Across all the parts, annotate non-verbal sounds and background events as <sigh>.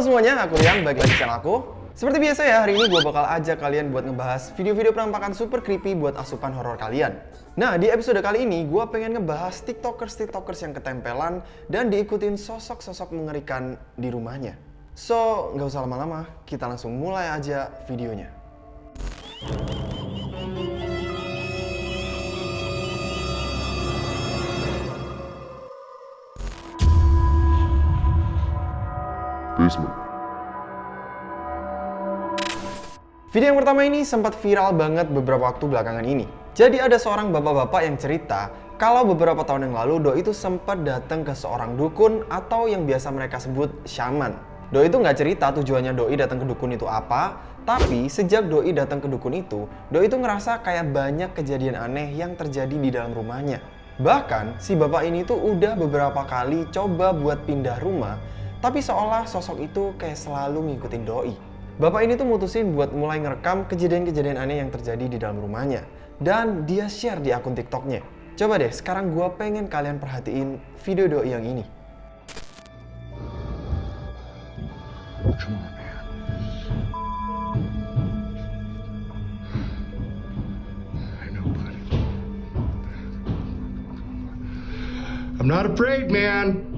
Halo semuanya, aku Rian, balik lagi channel aku. Seperti biasa ya, hari ini gue bakal ajak kalian buat ngebahas video-video penampakan super creepy buat asupan horor kalian. Nah, di episode kali ini gue pengen ngebahas tiktokers-tiktokers yang ketempelan dan diikutin sosok-sosok mengerikan di rumahnya. So, nggak usah lama-lama, kita langsung mulai aja videonya. Basement. Video yang pertama ini sempat viral banget beberapa waktu belakangan ini. Jadi ada seorang bapak-bapak yang cerita kalau beberapa tahun yang lalu Doi itu sempat datang ke seorang dukun atau yang biasa mereka sebut shaman. Doi itu nggak cerita tujuannya Doi datang ke dukun itu apa, tapi sejak Doi datang ke dukun itu, Doi itu ngerasa kayak banyak kejadian aneh yang terjadi di dalam rumahnya. Bahkan si bapak ini tuh udah beberapa kali coba buat pindah rumah, tapi seolah sosok itu kayak selalu ngikutin Doi. Bapak ini tuh mutusin buat mulai ngerekam kejadian-kejadian aneh yang terjadi di dalam rumahnya. Dan dia share di akun TikToknya. Coba deh, sekarang gua pengen kalian perhatiin video Doi yang ini. I'm not afraid, man.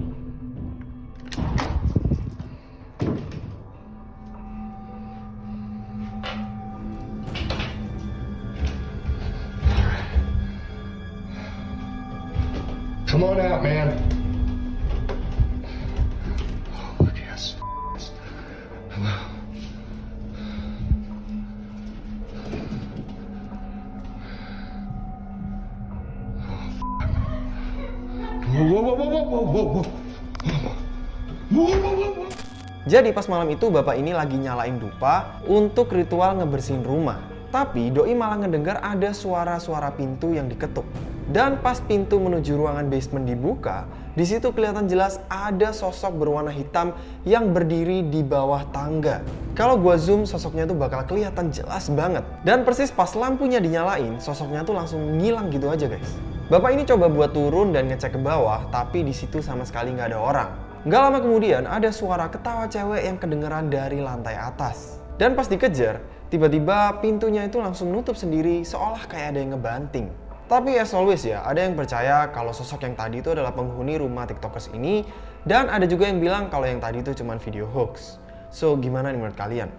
Jadi pas malam itu bapak ini lagi nyalain dupa untuk ritual ngebersihin rumah. Tapi Doi malah ngedengar ada suara-suara pintu yang diketuk. Dan pas pintu menuju ruangan basement dibuka, di situ kelihatan jelas ada sosok berwarna hitam yang berdiri di bawah tangga. Kalau gua zoom, sosoknya tuh bakal kelihatan jelas banget. Dan persis pas lampunya dinyalain, sosoknya tuh langsung ngilang gitu aja guys. Bapak ini coba buat turun dan ngecek ke bawah, tapi di situ sama sekali nggak ada orang. Nggak lama kemudian ada suara ketawa cewek yang kedengeran dari lantai atas. Dan pas dikejar, tiba-tiba pintunya itu langsung nutup sendiri seolah kayak ada yang ngebanting. Tapi as always ya, ada yang percaya kalau sosok yang tadi itu adalah penghuni rumah tiktokers ini dan ada juga yang bilang kalau yang tadi itu cuma video hoax. So, gimana nih menurut kalian?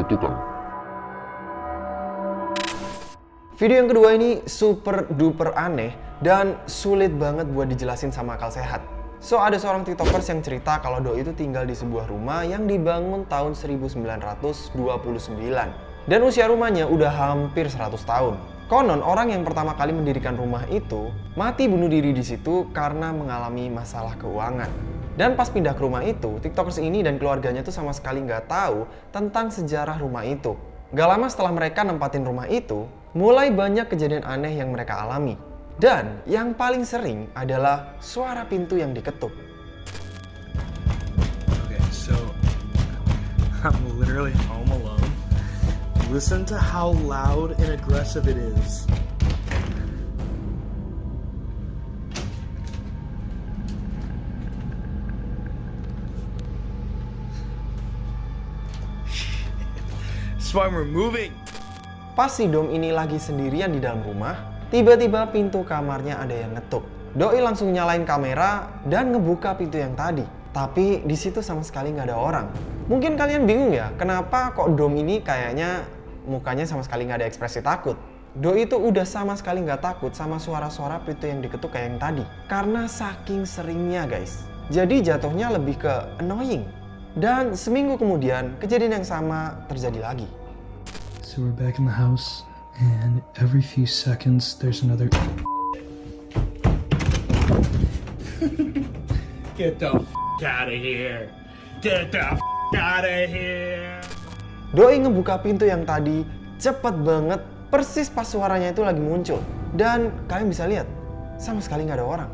Ketukan. Video yang kedua ini super duper aneh dan sulit banget buat dijelasin sama akal sehat. So, ada seorang tiktokers yang cerita kalau Doi itu tinggal di sebuah rumah yang dibangun tahun 1929. Dan usia rumahnya udah hampir 100 tahun. Konon orang yang pertama kali mendirikan rumah itu mati bunuh diri di situ karena mengalami masalah keuangan. Dan pas pindah ke rumah itu, tiktokers ini dan keluarganya tuh sama sekali nggak tahu tentang sejarah rumah itu. Gak lama setelah mereka nempatin rumah itu, mulai banyak kejadian aneh yang mereka alami. Dan yang paling sering adalah suara pintu yang diketuk. Okay, so I'm literally home alone. Listen to how loud and aggressive it is. <laughs> That's why we're moving. Pas si Dom ini lagi sendirian di dalam rumah, tiba-tiba pintu kamarnya ada yang ngetuk. Doi langsung nyalain kamera dan ngebuka pintu yang tadi. Tapi di situ sama sekali nggak ada orang. Mungkin kalian bingung ya, kenapa kok Dom ini kayaknya mukanya sama sekali nggak ada ekspresi takut. Doi itu udah sama sekali nggak takut sama suara-suara pintu yang diketuk kayak yang tadi. Karena saking seringnya guys. Jadi jatuhnya lebih ke annoying. Dan seminggu kemudian, kejadian yang sama terjadi lagi. So we're back in the house, and every few seconds there's another. <laughs> Get the out of here. Get the out of here. Doi ngebuka pintu yang tadi cepet banget, persis pas suaranya itu lagi muncul. Dan kalian bisa lihat, sama sekali nggak ada orang.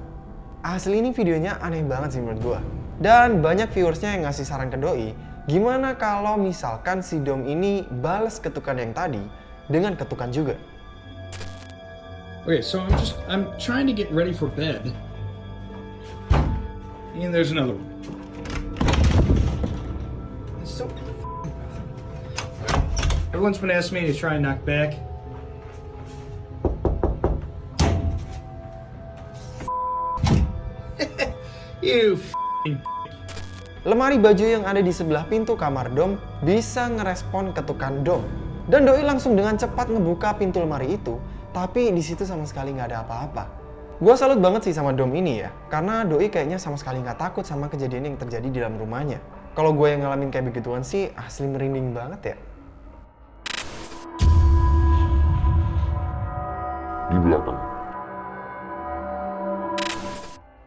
Asli ini videonya aneh banget sih menurut gua. Dan banyak viewersnya yang ngasih saran ke Doi, gimana kalau misalkan si Dom ini balas ketukan yang tadi dengan ketukan juga. Okay, so I'm just I'm trying to get ready for bed. And there's another one. It's so. Everyone's been asking me to try and knock back. <laughs> you f***ing Lemari baju yang ada di sebelah pintu kamar Dom bisa ngerespon ketukan Dom. Dan Doi langsung dengan cepat ngebuka pintu lemari itu, tapi di situ sama sekali nggak ada apa-apa. Gua salut banget sih sama Dom ini ya, karena Doi kayaknya sama sekali nggak takut sama kejadian yang terjadi di dalam rumahnya. Kalau gue yang ngalamin kayak begituan sih, asli merinding banget ya. Di belakang.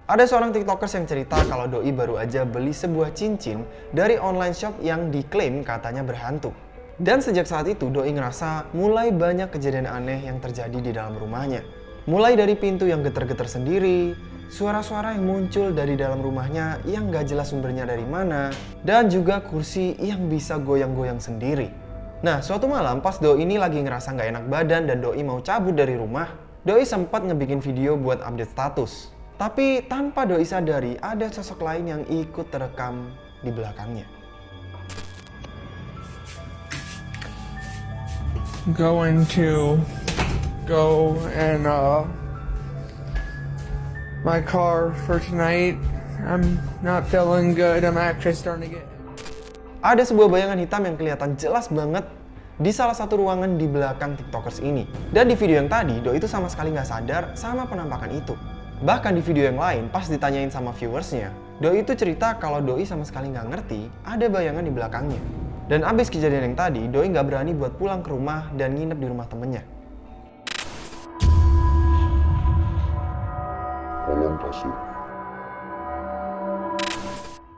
Ada seorang tiktokers yang cerita kalau Doi baru aja beli sebuah cincin dari online shop yang diklaim katanya berhantu. Dan sejak saat itu Doi ngerasa mulai banyak kejadian aneh yang terjadi di dalam rumahnya. Mulai dari pintu yang geter-geter sendiri, suara-suara yang muncul dari dalam rumahnya yang gak jelas sumbernya dari mana, dan juga kursi yang bisa goyang-goyang sendiri. Nah, suatu malam pas Doi ini lagi ngerasa nggak enak badan dan Doi mau cabut dari rumah, Doi sempat ngebikin video buat update status. Tapi tanpa Doi sadari ada sosok lain yang ikut terekam di belakangnya. going to go and uh my car for tonight. I'm not feeling good. I'm actually starting to get Ada sebuah bayangan hitam yang kelihatan jelas banget di salah satu ruangan di belakang tiktokers ini. Dan di video yang tadi, Doi itu sama sekali nggak sadar sama penampakan itu. Bahkan di video yang lain, pas ditanyain sama viewersnya, Doi itu cerita kalau Doi sama sekali nggak ngerti ada bayangan di belakangnya. Dan abis kejadian yang tadi, Doi nggak berani buat pulang ke rumah dan nginep di rumah temennya. Tolong kasih.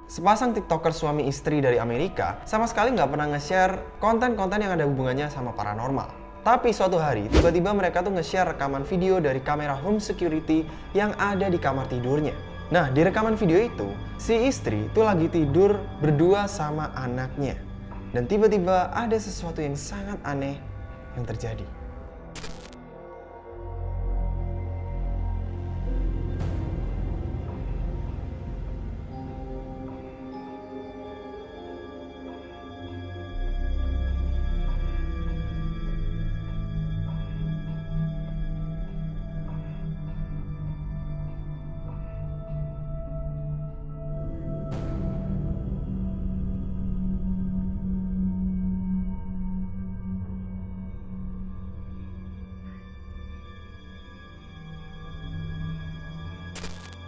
Sepasang tiktoker suami istri dari Amerika sama sekali nggak pernah nge-share konten-konten yang ada hubungannya sama paranormal. Tapi suatu hari, tiba-tiba mereka tuh nge-share rekaman video dari kamera home security yang ada di kamar tidurnya. Nah, di rekaman video itu, si istri tuh lagi tidur berdua sama anaknya. Dan tiba-tiba ada sesuatu yang sangat aneh yang terjadi.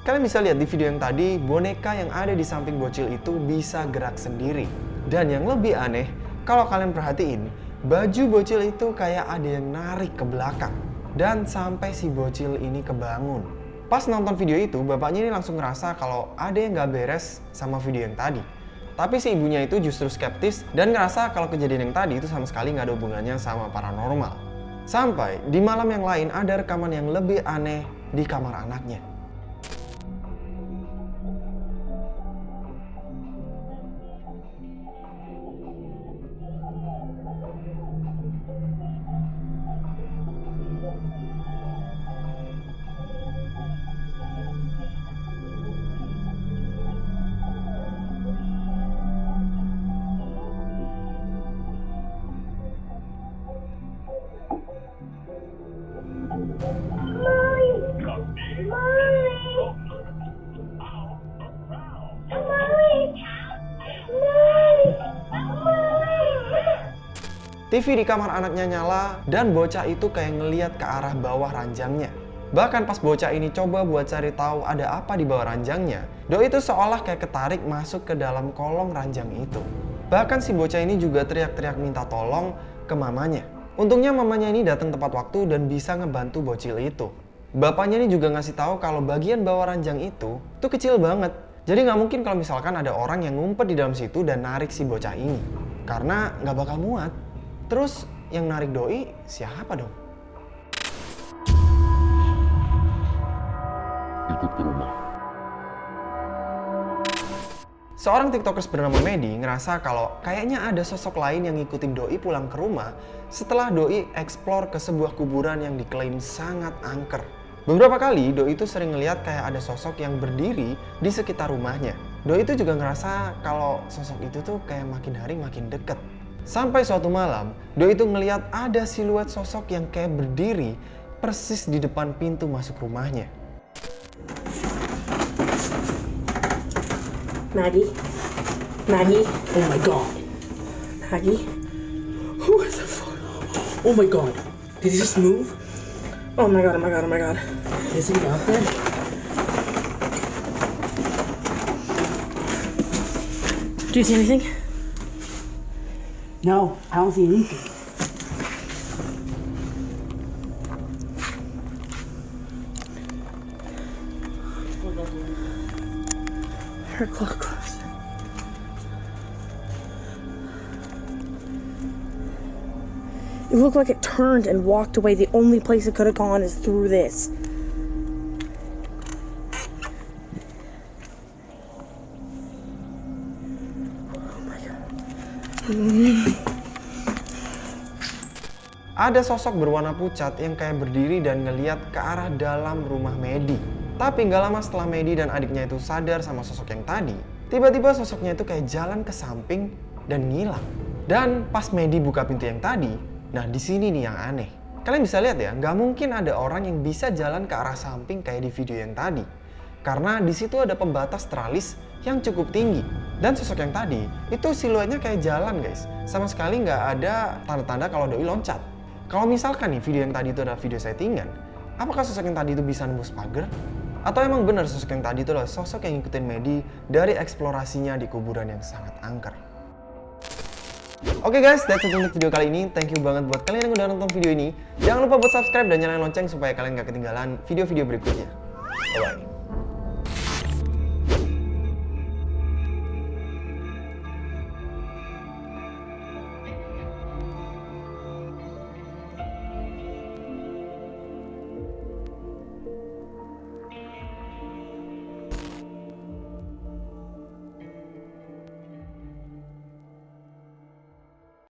Kalian bisa lihat di video yang tadi, boneka yang ada di samping bocil itu bisa gerak sendiri. Dan yang lebih aneh, kalau kalian perhatiin, baju bocil itu kayak ada yang narik ke belakang. Dan sampai si bocil ini kebangun. Pas nonton video itu, bapaknya ini langsung ngerasa kalau ada yang gak beres sama video yang tadi. Tapi si ibunya itu justru skeptis dan ngerasa kalau kejadian yang tadi itu sama sekali nggak ada hubungannya sama paranormal. Sampai di malam yang lain ada rekaman yang lebih aneh di kamar anaknya. TV di kamar anaknya nyala dan bocah itu kayak ngeliat ke arah bawah ranjangnya. Bahkan pas bocah ini coba buat cari tahu ada apa di bawah ranjangnya, Doi itu seolah kayak ketarik masuk ke dalam kolong ranjang itu. Bahkan si bocah ini juga teriak-teriak minta tolong ke mamanya. Untungnya mamanya ini datang tepat waktu dan bisa ngebantu bocil itu. Bapaknya ini juga ngasih tahu kalau bagian bawah ranjang itu tuh kecil banget. Jadi nggak mungkin kalau misalkan ada orang yang ngumpet di dalam situ dan narik si bocah ini. Karena nggak bakal muat. Terus yang narik doi siapa dong? Ikut ke rumah. Seorang tiktokers bernama Medi ngerasa kalau kayaknya ada sosok lain yang ngikutin Doi pulang ke rumah setelah Doi eksplor ke sebuah kuburan yang diklaim sangat angker. Beberapa kali Doi itu sering ngeliat kayak ada sosok yang berdiri di sekitar rumahnya. Doi itu juga ngerasa kalau sosok itu tuh kayak makin hari makin deket. Sampai suatu malam, Doi itu ngeliat ada siluet sosok yang kayak berdiri persis di depan pintu masuk rumahnya. Maggie? Maggie? Oh my god. Maggie? Who is the fuck? Oh my god. Did he just move? Oh my god, oh my god, oh my god. Is he out there? Do you see anything? No, I don't see anything. Her clock closed. It looked like it turned and walked away. The only place it could have gone is through this. Ada sosok berwarna pucat yang kayak berdiri dan ngeliat ke arah dalam rumah Medi. Tapi nggak lama setelah Medi dan adiknya itu sadar sama sosok yang tadi, tiba-tiba sosoknya itu kayak jalan ke samping dan ngilang. Dan pas Medi buka pintu yang tadi, nah di sini nih yang aneh. Kalian bisa lihat ya, nggak mungkin ada orang yang bisa jalan ke arah samping kayak di video yang tadi. Karena di situ ada pembatas tralis yang cukup tinggi. Dan sosok yang tadi, itu siluetnya kayak jalan guys. Sama sekali nggak ada tanda-tanda kalau Doi loncat. Kalau misalkan nih video yang tadi itu adalah video settingan, apakah sosok yang tadi itu bisa nembus pagar? Atau emang benar sosok yang tadi itu adalah sosok yang ngikutin Medi dari eksplorasinya di kuburan yang sangat angker? Oke guys, that's it untuk video kali ini. Thank you banget buat kalian yang udah nonton video ini. Jangan lupa buat subscribe dan nyalain lonceng supaya kalian gak ketinggalan video-video berikutnya. Bye-bye.